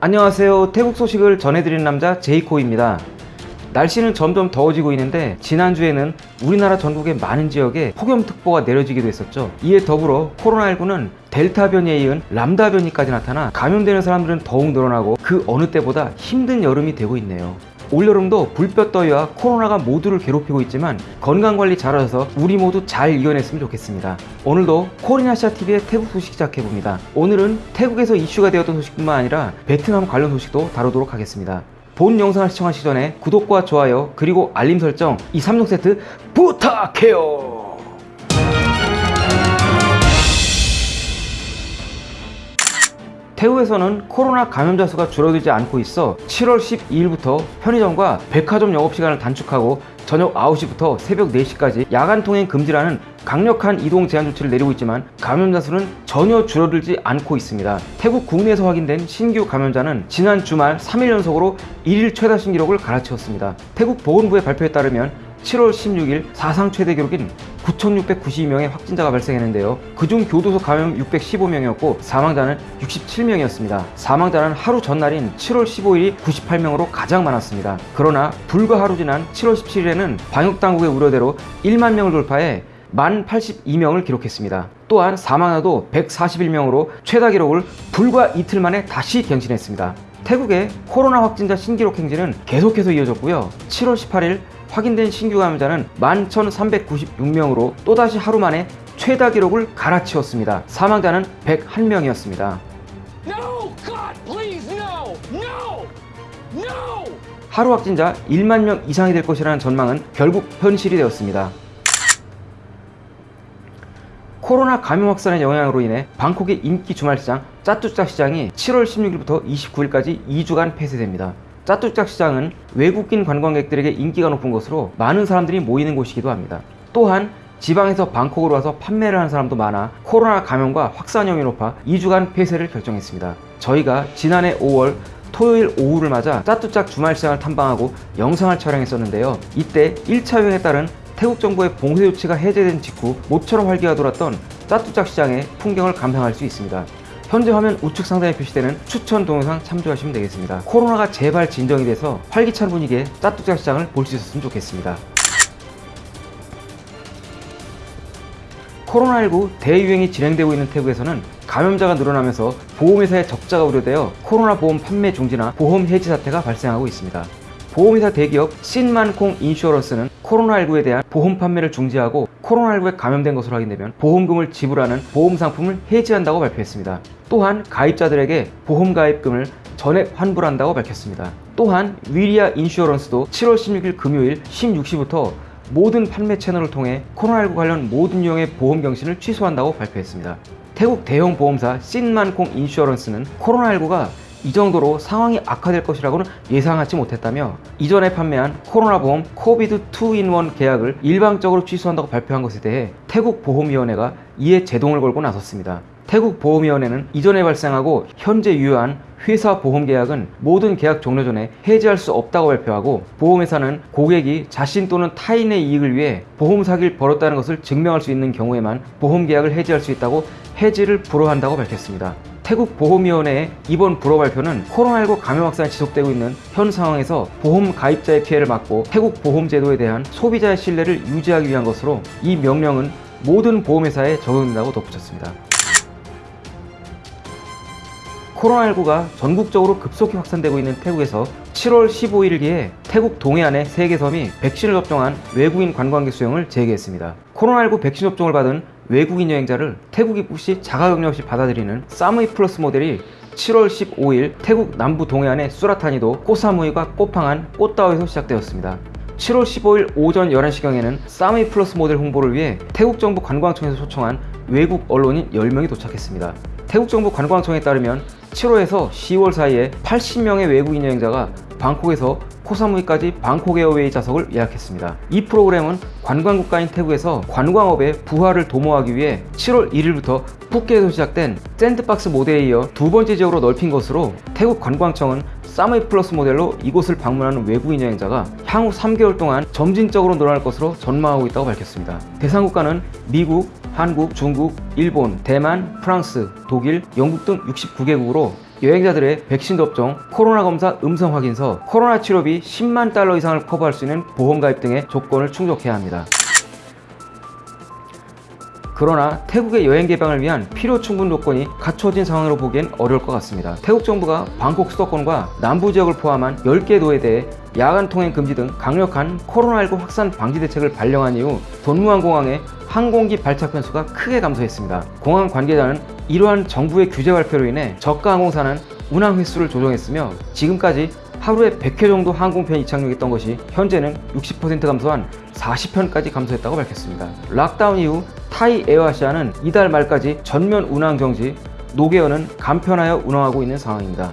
안녕하세요. 태국 소식을 전해드리는 남자 제이코입니다. 날씨는 점점 더워지고 있는데 지난주에는 우리나라 전국의 많은 지역에 폭염특보가 내려지기도 했었죠. 이에 더불어 코로나19는 델타 변이에 이은 람다 변이까지 나타나 감염되는 사람들은 더욱 늘어나고 그 어느 때보다 힘든 여름이 되고 있네요 올여름도 불볕더위와 코로나가 모두를 괴롭히고 있지만 건강관리 잘하셔서 우리 모두 잘 이겨냈으면 좋겠습니다. 오늘도 코리나시아TV의 태국 소식 시작해봅니다. 오늘은 태국에서 이슈가 되었던 소식뿐만 아니라 베트남 관련 소식도 다루도록 하겠습니다. 본 영상을 시청하시기 전에 구독과 좋아요 그리고 알림 설정 이 3종 세트 부탁해요. 태국에서는 코로나 감염자 수가 줄어들지 않고 있어 7월 12일부터 편의점과 백화점 영업시간을 단축하고 저녁 9시부터 새벽 4시까지 야간 통행 금지라는 강력한 이동 제한 조치를 내리고 있지만 감염자 수는 전혀 줄어들지 않고 있습니다. 태국 국내에서 확인된 신규 감염자는 지난 주말 3일 연속으로 1일 최다 신기록을 갈아치웠습니다. 태국 보건부의 발표에 따르면 7월 16일 사상 최대 기록인 9,692명의 확진자가 발생했는데요. 그중 교도소 감염 615명이었고 사망자는 67명이었습니다. 사망자는 하루 전날인 7월 15일이 98명으로 가장 많았습니다. 그러나 불과 하루 지난 7월 17일에는 방역당국의 우려대로 1만 명을 돌파해 만 82명을 기록했습니다. 또한 사망자도 141명으로 최다 기록을 불과 이틀 만에 다시 갱신했습니다. 태국의 코로나 확진자 신기록 행진은 계속해서 이어졌고요. 7월 18일 확인된 신규 감염자는 11,396명으로 또다시 하루 만에 최다 기록을 갈아치웠습니다. 사망자는 101명이었습니다. No! God, please, no! No! No! 하루 확진자 1만 명 이상이 될 것이라는 전망은 결국 현실이 되었습니다. 코로나 감염 확산의 영향으로 인해 방콕의 인기 주말시장 짜뚜짝 시장이 7월 16일부터 29일까지 2주간 폐쇄됩니다. 짜뚜짝 시장은 외국인 관광객들에게 인기가 높은 곳으로 많은 사람들이 모이는 곳이기도 합니다. 또한 지방에서 방콕으로 와서 판매를 하는 사람도 많아 코로나 감염과 확산형이 높아 2주간 폐쇄를 결정했습니다. 저희가 지난해 5월 토요일 오후를 맞아 짜뚜짝 주말시장을 탐방하고 영상을 촬영했었는데요. 이때 1차 유행에 따른 태국 정부의 봉쇄 조치가 해제된 직후 모처럼 활기가 돌았던 짜뚜짝 시장의 풍경을 감상할 수 있습니다. 현재 화면 우측 상단에 표시되는 추천 동영상 참조하시면 되겠습니다. 코로나가 제발 진정이 돼서 활기찬 분위기의 짜뚜짝 시장을 볼 수 있었으면 좋겠습니다. 코로나19 대유행이 진행되고 있는 태국에서는 감염자가 늘어나면서 보험회사의 적자가 우려되어 코로나 보험 판매 중지나 보험 해지 사태가 발생하고 있습니다. 보험회사 대기업 신만콩 인슈어런스는 코로나19에 대한 보험 판매를 중지하고 코로나19에 감염된 것으로 확인되면 보험금을 지불하는 보험 상품을 해지한다고 발표했습니다. 또한 가입자들에게 보험 가입금을 전액 환불한다고 밝혔습니다. 또한 위리아 인슈어런스도 7월 16일 금요일 16시부터 모든 판매 채널을 통해 코로나19 관련 모든 유형의 보험 경신을 취소한다고 발표했습니다. 태국 대형 보험사 신만콩 인슈어런스는 코로나19가 이 정도로 상황이 악화될 것이라고는 예상하지 못했다며 이전에 판매한 코로나 보험 코비드 2인원 계약을 일방적으로 취소한다고 발표한 것에 대해 태국 보험위원회가 이에 제동을 걸고 나섰습니다. 태국 보험위원회는 이전에 발생하고 현재 유효한 회사 보험 계약은 모든 계약 종료 전에 해지할 수 없다고 발표하고 보험회사는 고객이 자신 또는 타인의 이익을 위해 보험 사기를 벌였다는 것을 증명할 수 있는 경우에만 보험 계약을 해지할 수 있다고 해지를 불허한다고 밝혔습니다. 태국 보험위원회의 이번 불허 발표는 코로나19 감염 확산이 지속되고 있는 현 상황에서 보험 가입자의 피해를 막고 태국 보험 제도에 대한 소비자의 신뢰를 유지하기 위한 것으로 이 명령은 모든 보험회사에 적용된다고 덧붙였습니다. 코로나19가 전국적으로 급속히 확산되고 있는 태국에서 7월 15일기에 태국 동해안의 3개 섬이 백신을 접종한 외국인 관광객 수용을 재개했습니다. 코로나19 백신 접종을 받은 외국인 여행자를 태국 입국 시 자가격리 없이 받아들이는 사무이 플러스 모델이 7월 15일 태국 남부 동해안의 수랏타니도 꼬사무이와 꼬팡안 꼬따오에서 시작되었습니다. 7월 15일 오전 11시경에는 사무이 플러스 모델 홍보를 위해 태국 정부 관광청에서 초청한 외국 언론인 10명이 도착했습니다. 태국 정부 관광청에 따르면 7월에서 10월 사이에 80명의 외국인 여행자가 방콕에서 코사무이까지 방콕 에어웨이 좌석을 예약했습니다. 이 프로그램은 관광국가인 태국에서 관광업의 부활을 도모하기 위해 7월 1일부터 푸켓에서 시작된 샌드박스 모델에 이어 두 번째 지역으로 넓힌 것으로 태국 관광청은 사무이 플러스 모델로 이곳을 방문하는 외국인 여행자가 향후 3개월 동안 점진적으로 늘어날 것으로 전망하고 있다고 밝혔습니다. 대상 국가는 미국, 한국, 중국, 일본, 대만, 프랑스, 독일, 영국 등 69개국으로 여행자들의 백신 접종, 코로나 검사 음성 확인서, 코로나 치료비 10만 달러 이상을 커버할 수 있는 보험 가입 등의 조건을 충족해야 합니다. 그러나 태국의 여행 개방을 위한 필요 충분 조건이 갖춰진 상황으로 보기엔 어려울 것 같습니다. 태국 정부가 방콕 수도권과 남부 지역을 포함한 10개 도에 대해 야간 통행 금지 등 강력한 코로나19 확산 방지 대책을 발령한 이후 돈무안 공항의 항공기 발착 변수가 크게 감소했습니다. 공항 관계자는 이러한 정부의 규제 발표로 인해 저가 항공사는 운항 횟수를 조정했으며 지금까지 하루에 100회 정도 항공편 이착륙했던 것이 현재는 60% 감소한 40편까지 감소했다고 밝혔습니다. 락다운 이후 타이 에어아시아는 이달 말까지 전면 운항 정지, 녹에어는 감편하여 운항하고 있는 상황입니다.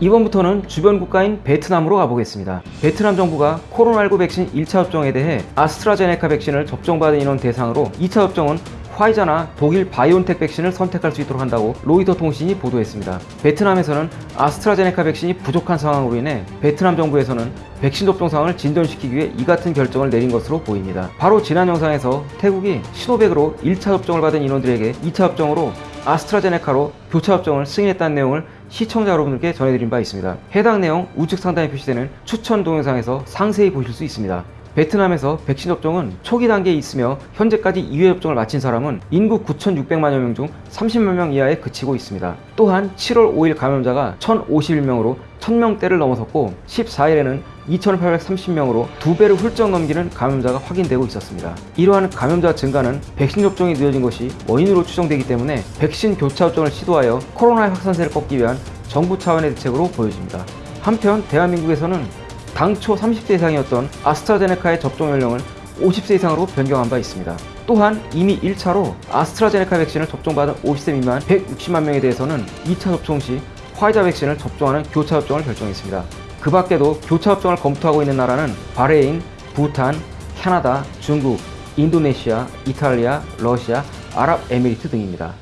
이번부터는 주변 국가인 베트남으로 가보겠습니다. 베트남 정부가 코로나19 백신 1차 접종에 대해 아스트라제네카 백신을 접종받은 인원 대상으로 2차 접종은 화이자나 독일 바이온텍 백신을 선택할 수 있도록 한다고 로이터 통신이 보도했습니다. 베트남에서는 아스트라제네카 백신이 부족한 상황으로 인해 베트남 정부에서는 백신 접종 상황을 진전시키기 위해 이 같은 결정을 내린 것으로 보입니다. 바로 지난 영상에서 태국이 시노백으로 1차 접종을 받은 인원들에게 2차 접종으로 아스트라제네카로 교차 접종을 승인했다는 내용을 시청자 여러분들께 전해드린 바 있습니다. 해당 내용 우측 상단에 표시되는 추천 동영상에서 상세히 보실 수 있습니다. 베트남에서 백신 접종은 초기 단계에 있으며 현재까지 2회 접종을 마친 사람은 인구 9,600만여 명 중 30만 명 이하에 그치고 있습니다. 또한 7월 5일 감염자가 1,051명으로 1,000명대를 넘어섰고 14일에는 2,830명으로 두 배를 훌쩍 넘기는 감염자가 확인되고 있었습니다. 이러한 감염자 증가는 백신 접종이 늦어진 것이 원인으로 추정되기 때문에 백신 교차 접종을 시도하여 코로나의 확산세를 꺾기 위한 정부 차원의 대책으로 보여집니다. 한편 대한민국에서는 당초 30세 이상이었던 아스트라제네카의 접종 연령을 50세 이상으로 변경한 바 있습니다. 또한 이미 1차로 아스트라제네카 백신을 접종받은 50세 미만 160만 명에 대해서는 2차 접종 시 화이자 백신을 접종하는 교차 접종을 결정했습니다. 그 밖에도 교차 접종을 검토하고 있는 나라는 바레인, 부탄, 캐나다, 중국, 인도네시아, 이탈리아, 러시아, 아랍에미리트 등입니다.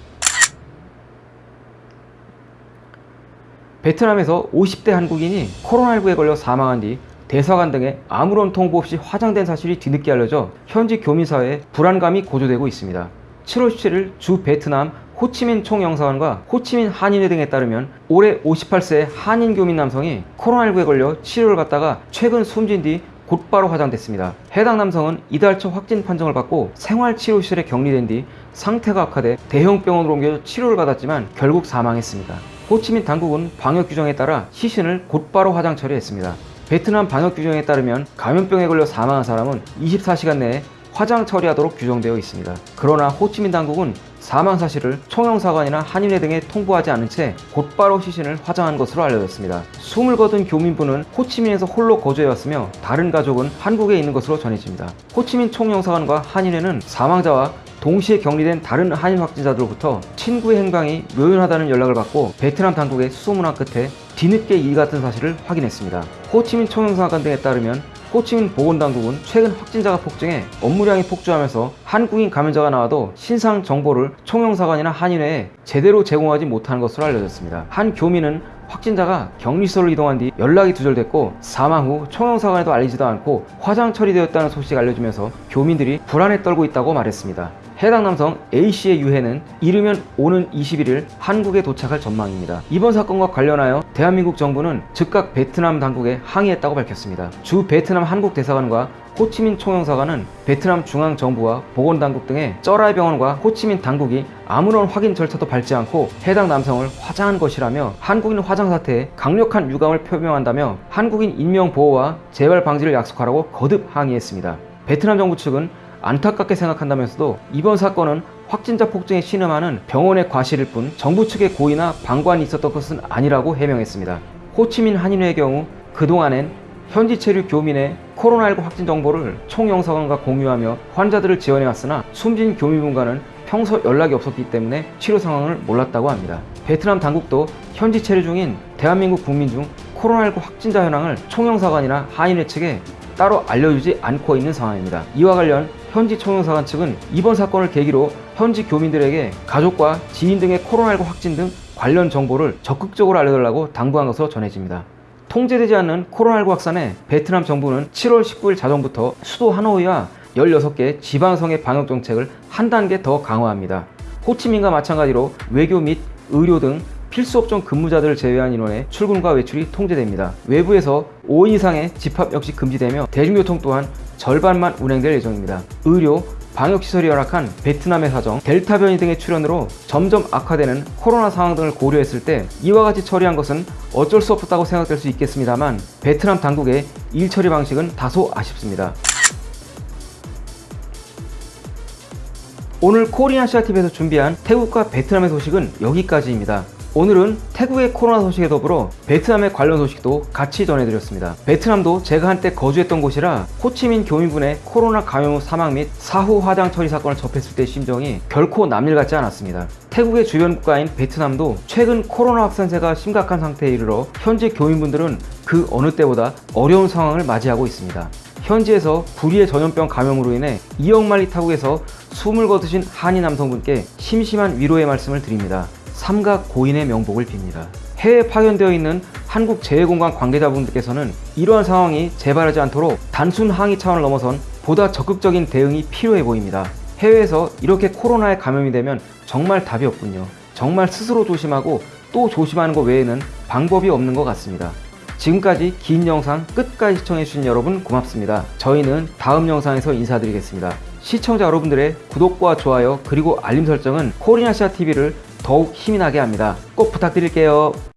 베트남에서 50대 한국인이 코로나19에 걸려 사망한 뒤 대사관 등에 아무런 통보 없이 화장된 사실이 뒤늦게 알려져 현지 교민사회에 불안감이 고조되고 있습니다. 7월 17일 주 베트남 호치민 총영사관과 호치민 한인회 등에 따르면 올해 58세 한인 교민 남성이 코로나19에 걸려 치료를 받다가 최근 숨진 뒤 곧바로 화장됐습니다. 해당 남성은 이달 초 확진 판정을 받고 생활치료시설에 격리된 뒤 상태가 악화돼 대형 병원으로 옮겨 치료를 받았지만 결국 사망했습니다. 호치민 당국은 방역 규정에 따라 시신을 곧바로 화장 처리했습니다. 베트남 방역 규정에 따르면 감염병에 걸려 사망한 사람은 24시간 내에 화장 처리하도록 규정되어 있습니다. 그러나 호치민 당국은 사망 사실을 총영사관이나 한인회 등에 통보하지 않은 채 곧바로 시신을 화장한 것으로 알려졌습니다. 숨을 거둔 교민분은 호치민에서 홀로 거주해왔으며 다른 가족은 한국에 있는 것으로 전해집니다. 호치민 총영사관과 한인회는 사망자와 동시에 격리된 다른 한인 확진자들로부터 친구의 행방이 묘연하다는 연락을 받고 베트남 당국의 수소문화 끝에 뒤늦게 이 같은 사실을 확인했습니다. 호치민 총영사관 등에 따르면 호치민 보건당국은 최근 확진자가 폭증해 업무량이 폭주하면서 한국인 감염자가 나와도 신상 정보를 총영사관이나 한인회에 제대로 제공하지 못하는 것으로 알려졌습니다. 한 교민은 확진자가 격리소를 이동한 뒤 연락이 두절됐고 사망 후 총영사관에도 알리지도 않고 화장 처리되었다는 소식이 알려지면서 교민들이 불안에 떨고 있다고 말했습니다. 해당 남성 A씨의 유해는 이르면 오는 21일 한국에 도착할 전망입니다. 이번 사건과 관련하여 대한민국 정부는 즉각 베트남 당국에 항의했다고 밝혔습니다. 주 베트남 한국 대사관과 호치민 총영사관은 베트남 중앙 정부와 보건당국 등의 쩌라이 병원과 호치민 당국이 아무런 확인 절차도 밟지 않고 해당 남성을 화장한 것이라며 한국인 화장 사태에 강력한 유감을 표명한다며 한국인 인명 보호와 재발 방지를 약속하라고 거듭 항의했습니다. 베트남 정부 측은 안타깝게 생각한다면서도 이번 사건은 확진자 폭증에 신음하는 병원의 과실일 뿐 정부 측의 고의나 방관이 있었던 것은 아니라고 해명했습니다. 호치민 한인회의 경우 그동안엔 현지 체류 교민의 코로나19 확진 정보를 총영사관과 공유하며 환자들을 지원해왔으나 숨진 교민분과는 평소 연락이 없었기 때문에 치료 상황을 몰랐다고 합니다. 베트남 당국도 현지 체류 중인 대한민국 국민 중 코로나19 확진자 현황을 총영사관이나 한인회 측에 따로 알려주지 않고 있는 상황입니다. 이와 관련 현지 총영사관 측은 이번 사건을 계기로 현지 교민들에게 가족과 지인 등의 코로나19 확진 등 관련 정보를 적극적으로 알려달라고 당부한 것으로 전해집니다. 통제되지 않는 코로나19 확산에 베트남 정부는 7월 19일 자정부터 수도 하노이와 16개 지방성의 방역 정책을 한 단계 더 강화합니다. 호치민과 마찬가지로 외교 및 의료 등 필수 업종 근무자들을 제외한 인원의 출근과 외출이 통제됩니다. 외부에서 5인 이상의 집합 역시 금지되며 대중교통 또한 절반만 운행될 예정입니다. 의료, 방역시설이 열악한 베트남의 사정, 델타 변이 등의 출현으로 점점 악화되는 코로나 상황 등을 고려했을 때 이와 같이 처리한 것은 어쩔 수 없었다고 생각될 수 있겠습니다만 베트남 당국의 일 처리 방식은 다소 아쉽습니다. 오늘 코리아시아TV에서 준비한 태국과 베트남의 소식은 여기까지입니다. 오늘은 태국의 코로나 소식에 더불어 베트남의 관련 소식도 같이 전해드렸습니다. 베트남도 제가 한때 거주했던 곳이라 호치민 교민분의 코로나 감염 후 사망 및 사후 화장 처리 사건을 접했을 때 심정이 결코 남일 같지 않았습니다. 태국의 주변 국가인 베트남도 최근 코로나 확산세가 심각한 상태에 이르러 현재 교민분들은 그 어느 때보다 어려운 상황을 맞이하고 있습니다. 현지에서 불의의 전염병 감염으로 인해 2억 마리 타국에서 숨을 거두신 한인 남성분께 심심한 위로의 말씀을 드립니다. 삼각 고인의 명복을 빕니다. 해외에 파견되어 있는 한국 재해공간 관계자분들께서는 이러한 상황이 재발하지 않도록 단순 항의 차원을 넘어선 보다 적극적인 대응이 필요해 보입니다. 해외에서 이렇게 코로나에 감염이 되면 정말 답이 없군요. 정말 스스로 조심하고 또 조심하는 것 외에는 방법이 없는 것 같습니다. 지금까지 긴 영상 끝까지 시청해주신 여러분 고맙습니다. 저희는 다음 영상에서 인사드리겠습니다. 시청자 여러분들의 구독과 좋아요 그리고 알림 설정은 코리아시아 TV를 더욱 힘이 나게 합니다. 꼭 부탁드릴게요.